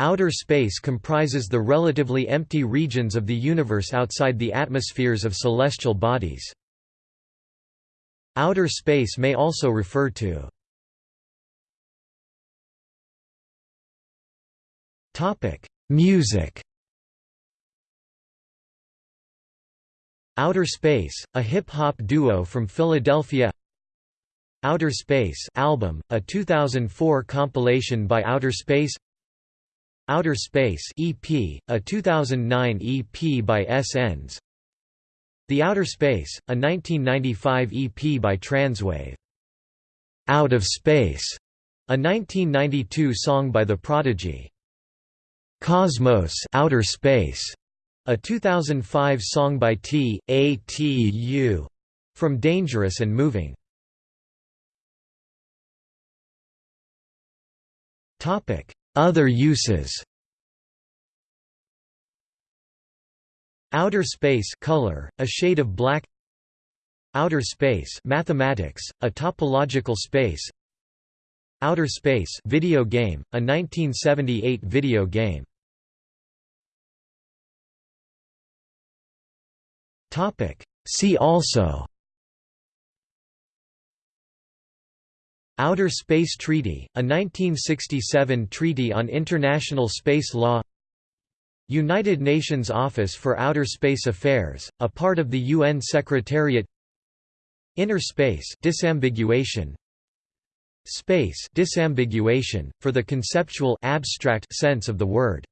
Outer space comprises the relatively empty regions of the universe outside the atmospheres of celestial bodies. Outer space may also refer to Music. Outer Space, a hip-hop duo from Philadelphia. Outer Space album, a 2004 compilation by Outer Space Outer Space EP, a 2009 EP by S.N.S. The Outer Space, a 1995 EP by Transwave. Out of Space, a 1992 song by The Prodigy. Cosmos Outer Space, a 2005 song by T. A. T. U. From Dangerous and Moving. Other uses. Outer space color, a shade of black. Outer space mathematics, a topological space. Outer Space video game, a 1978 video game. See also Outer Space Treaty, a 1967 treaty on international space law. United Nations Office for Outer Space Affairs, a part of the UN Secretariat. Inner space disambiguation. Space disambiguation, for the conceptual abstract sense of the word